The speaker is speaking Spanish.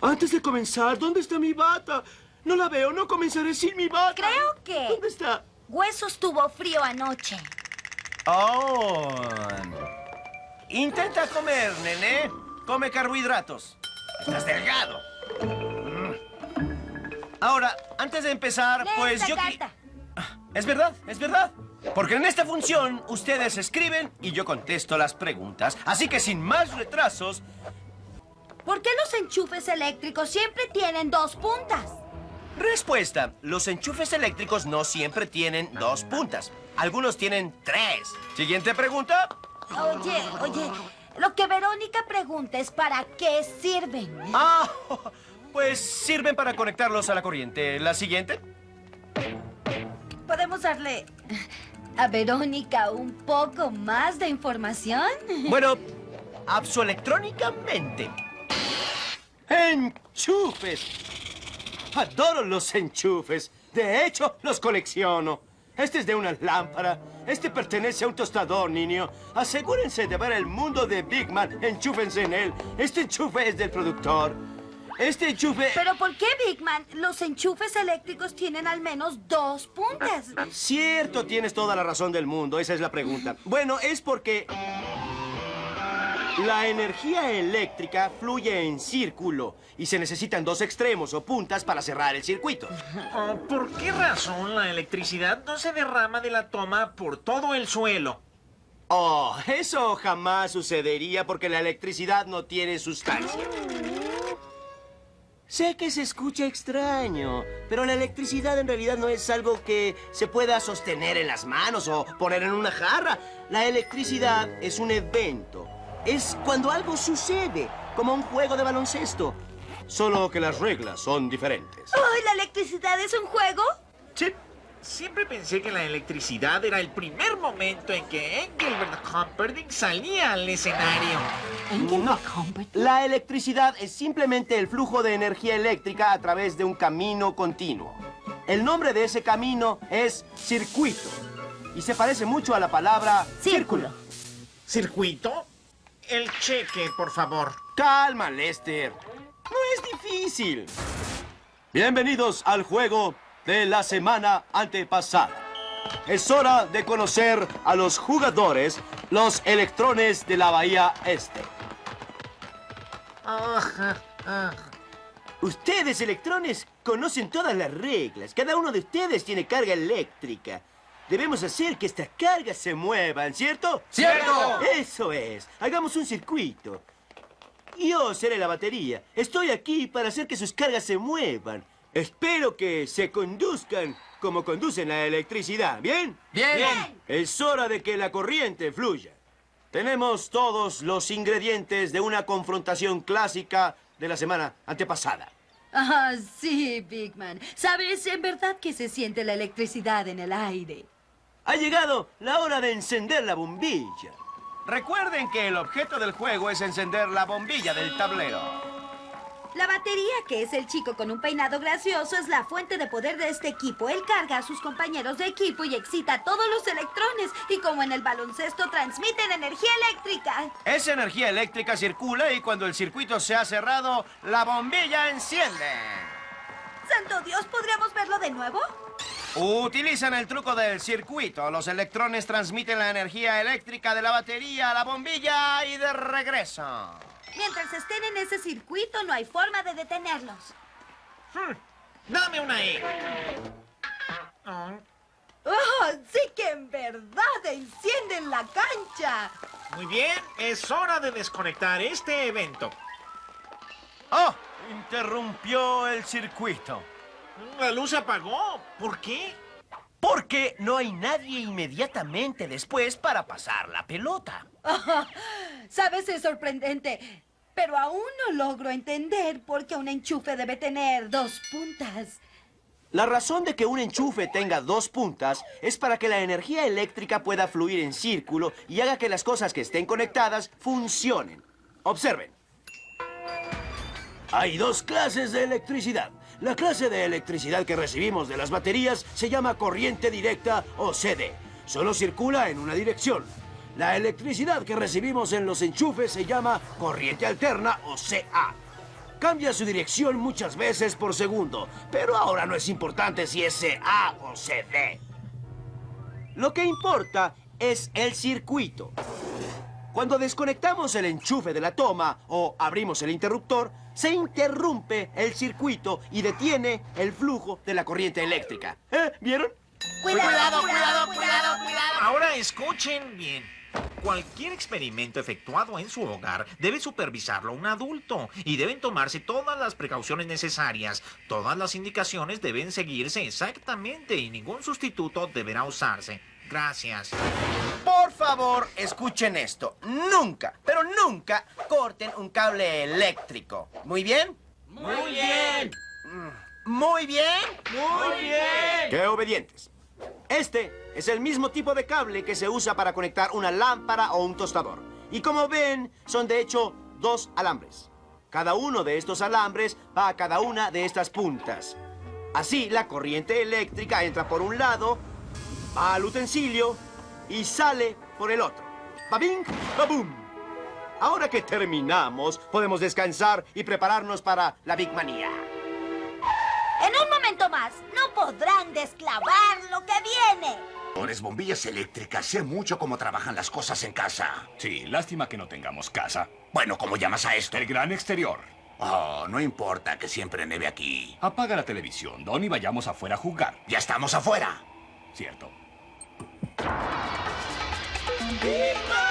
Antes de comenzar, ¿dónde está mi bata? No la veo, no comenzaré sin mi bata. Creo que... ¿Dónde está? Huesos tuvo frío anoche. Oh. Intenta comer, nene. Come carbohidratos. Estás delgado. Mm. Ahora, antes de empezar, Lee pues esta yo... carta. Es verdad, es verdad. Porque en esta función ustedes escriben y yo contesto las preguntas. Así que sin más retrasos, ¿Por qué los enchufes eléctricos siempre tienen dos puntas? respuesta. Los enchufes eléctricos no siempre tienen dos puntas. Algunos tienen tres. Siguiente pregunta. Oye, oye, lo que Verónica pregunta es para qué sirven. Ah, pues sirven para conectarlos a la corriente. ¿La siguiente? ¿Podemos darle a Verónica un poco más de información? Bueno, absoelectrónicamente. ¡Enchufes! Adoro los enchufes. De hecho, los colecciono. Este es de una lámpara. Este pertenece a un tostador, niño. Asegúrense de ver el mundo de Big Man. Enchúfense en él. Este enchufe es del productor. Este enchufe... Pero ¿por qué, Big Man? Los enchufes eléctricos tienen al menos dos puntas. Cierto, tienes toda la razón del mundo. Esa es la pregunta. Bueno, es porque... La energía eléctrica fluye en círculo y se necesitan dos extremos o puntas para cerrar el circuito. Oh, ¿Por qué razón la electricidad no se derrama de la toma por todo el suelo? Oh, eso jamás sucedería porque la electricidad no tiene sustancia. Sé que se escucha extraño, pero la electricidad en realidad no es algo que se pueda sostener en las manos o poner en una jarra. La electricidad es un evento. Es cuando algo sucede, como un juego de baloncesto. Solo que las reglas son diferentes. ¡Ay, la electricidad es un juego! Sí. Siempre pensé que la electricidad era el primer momento en que Engelbert Humperdinck salía al escenario. No. La electricidad es simplemente el flujo de energía eléctrica a través de un camino continuo. El nombre de ese camino es circuito. Y se parece mucho a la palabra Círculo. ¿Circuito? El cheque, por favor. Calma, Lester. No es difícil. Bienvenidos al juego de la semana antepasada. Es hora de conocer a los jugadores, los electrones de la Bahía Este. Ustedes, electrones, conocen todas las reglas. Cada uno de ustedes tiene carga eléctrica. Debemos hacer que estas cargas se muevan, ¿cierto? ¡Cierto! Eso es. Hagamos un circuito. Yo seré la batería. Estoy aquí para hacer que sus cargas se muevan. Espero que se conduzcan como conducen la electricidad, ¿bien? Bien. Es hora de que la corriente fluya. Tenemos todos los ingredientes de una confrontación clásica de la semana antepasada. Ah, sí, Big Man. Sabes, en verdad que se siente la electricidad en el aire. Ha llegado la hora de encender la bombilla. Recuerden que el objeto del juego es encender la bombilla del tablero. La batería, que es el chico con un peinado gracioso, es la fuente de poder de este equipo. Él carga a sus compañeros de equipo y excita a todos los electrones. Y como en el baloncesto, transmiten energía eléctrica. Esa energía eléctrica circula y cuando el circuito se ha cerrado, la bombilla enciende. ¡Santo Dios! ¿Podríamos verlo de nuevo? Utilizan el truco del circuito. Los electrones transmiten la energía eléctrica de la batería a la bombilla y de regreso. Mientras estén en ese circuito, no hay forma de detenerlos. Hmm, Dame una E. Oh, ¡Oh, sí que en verdad encienden la cancha! muy bien, es hora de desconectar este evento. ¡Oh! Interrumpió el circuito. La luz se apagó. ¿Por qué? Porque no hay nadie inmediatamente después para pasar la pelota. Sabes, es sorprendente, pero aún no logro entender por qué un enchufe debe tener dos puntas. La razón de que un enchufe tenga dos puntas es para que la energía eléctrica pueda fluir en círculo y haga que las cosas que estén conectadas funcionen. Observen. Hay dos clases de electricidad. La clase de electricidad que recibimos de las baterías se llama corriente directa o CD. Solo circula en una dirección. La electricidad que recibimos en los enchufes se llama corriente alterna o CA. cambia su dirección muchas veces por segundo, pero ahora no es importante si es A o CD. Lo que importa es el circuito. Cuando desconectamos el enchufe de la toma o abrimos el interruptor, se interrumpe el circuito y detiene el flujo de la corriente eléctrica. ¿Eh? ¿Vieron? Cuidado, cuidado, cuidado, cuidado. Ahora escuchen bien. Cualquier experimento efectuado en su hogar debe supervisarlo un adulto y deben tomarse todas las precauciones necesarias. Todas las indicaciones deben seguirse exactamente y ningún sustituto deberá usarse. Gracias. Por favor, escuchen esto. Nunca, pero nunca corten un cable eléctrico. ¿Muy bien? Muy bien. ¿Muy bien? Muy bien. ¡Qué obedientes! Este es el mismo tipo de cable que se usa para conectar una lámpara o un tostador. Y como ven, son de hecho dos alambres. Cada uno de estos alambres va a cada una de estas puntas. Así, la corriente eléctrica entra por un lado, va al utensilio y sale por el otro. ¡Babing! ¡Babum! Ahora que terminamos, podemos descansar y prepararnos para la Big Manía. En un momento más, no podrán desclavar lo que viene. Eres bombillas eléctricas, sé mucho cómo trabajan las cosas en casa. Sí, lástima que no tengamos casa. Bueno, ¿cómo llamas a esto? El gran exterior. Oh, no importa que siempre neve aquí. Apaga la televisión, Don, y vayamos afuera a jugar. Ya estamos afuera. Cierto. ¡Viva!